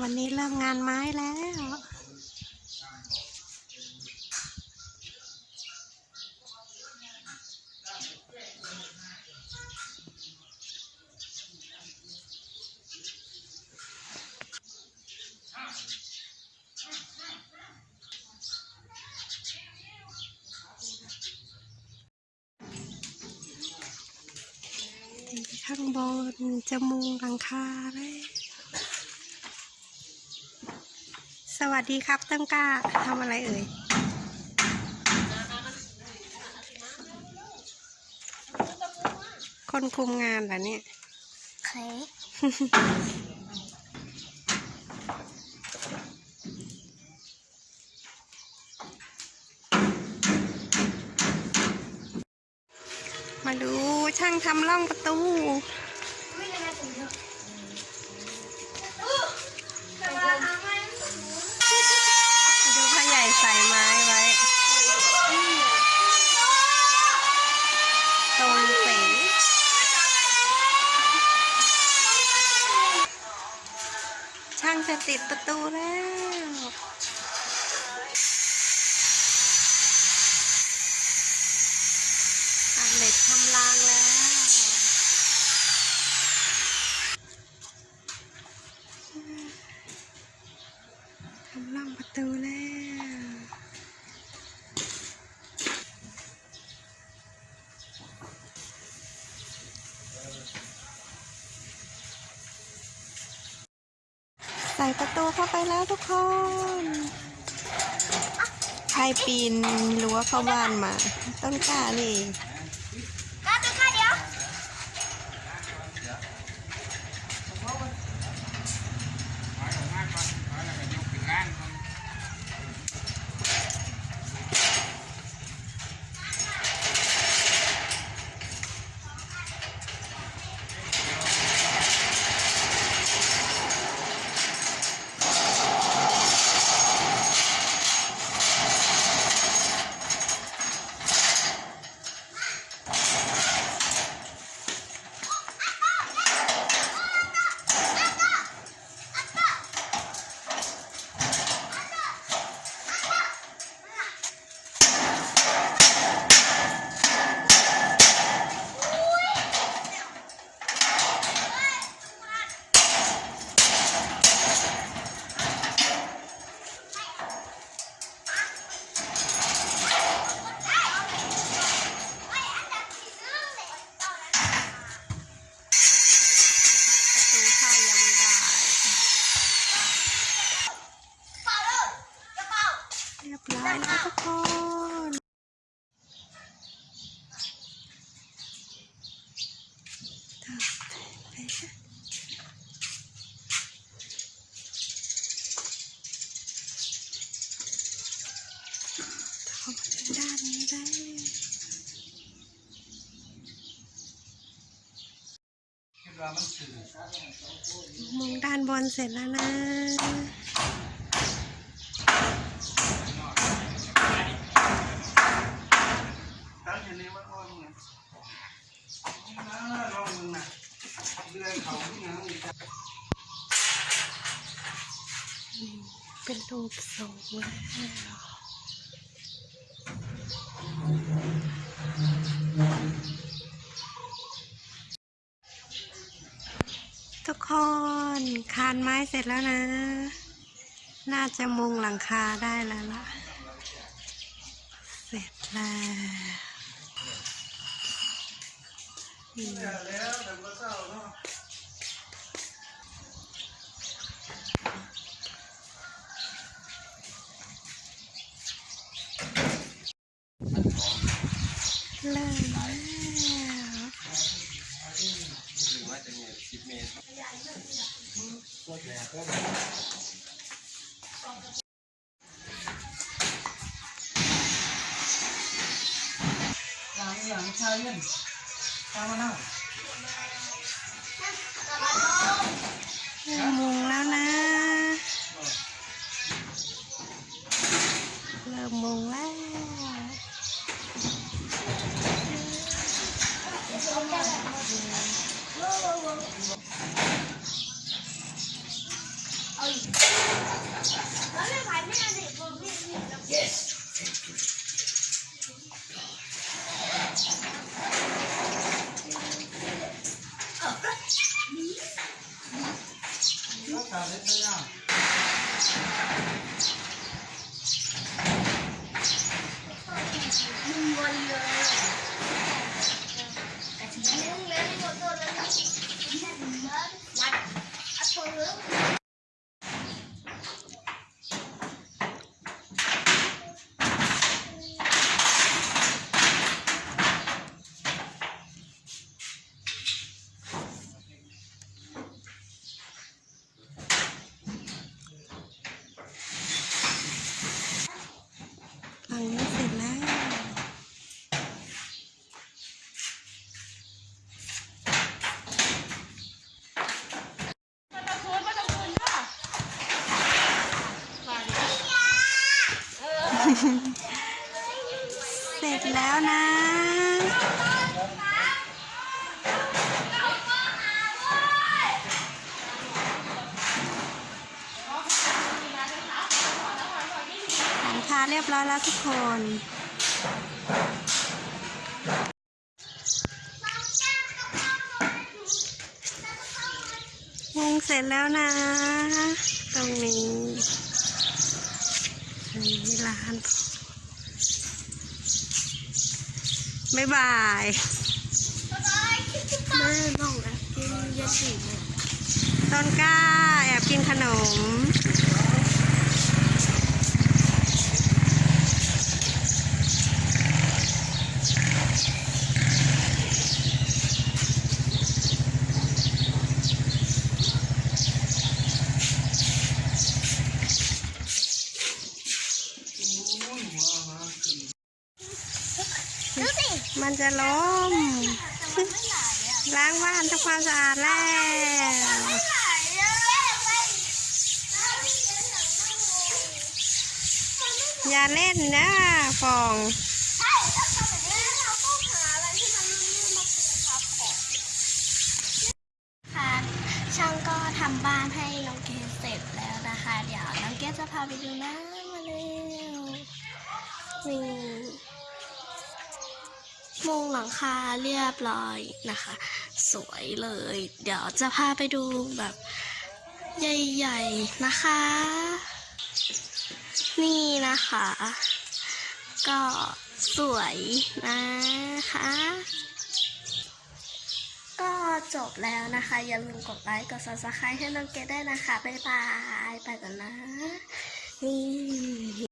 วันนี้เริ่มงานไม้แล้ว ข้างบนจมุงหลังคาเลย สวัสดีครับตั้งกล้าทำอะไรเอ่ย คนคุมงานเหรอเนี่ยเคยมาดูช่างทำร่องประตู ดูพ่อใหญ่ใส่ไม้ไว้ ตรงเป๋ง ช่างจะติดประตูแล้วตัดเหล็กทำรางแล้ว ทำรางประตูแล้ว ใส่ประตูเข้าไปแล้วทุกคน ใครปีนรั้วเข้าบ้านมา ต้นกล้านี่ เรียบร้อยแล้วทุกคนข้ามาถึงด้านนี้ได้มุงด้านบนเสร็จแล้วนะ ตั้งอยู่ในวัดอ้อมไงลองมึงน่ะเดือนเขาที่นั่งอีก เป็นรูปทรงแล้วทุกคนคานไม้เสร็จแล้วนะ น่าจะมุงหลังคาได้แล้วล่ะ เสร็จแล้ว อืมแล้วแต่ก็เศร้าเนาะเริ่มแล้วอย่างอย่างชายเย็นตามมานั่า เสร็จแล้วนะ หลังคาเรียบร้อยแล้วทุกคนมุงเสร็จแล้วนะ ตรงนี้ นี่ร้านบ๊ายบายแม่น้องนะกินยาสีเลยต้นกล้าแอบกินขนม มันจะล้ม ล้างบ้านทำความสะอาดแล้ว อย่าเล่นนะฟองใช่ถ้าทำแบบนี้เราต้องหาอะไรที่มันลื่นๆมาปูทับก่อนค่ะช่างก็ทำบ้านให้น้องเกดเสร็จแล้วนะคะ เดี๋ยวน้องเกดจะพาไปดูนะ นี่มุงหลังคาเรียบร้อยนะคะ สวยเลย เดี๋ยวจะพาไปดูแบบใหญ่ๆนะคะ นี่นะคะ ก็สวยนะคะ ก็จบแล้วนะคะ อย่าลืมกดไลค์กด subscribe ให้น้องเกดได้นะคะ บ๊ายบาย ไปก่อนนะ นี่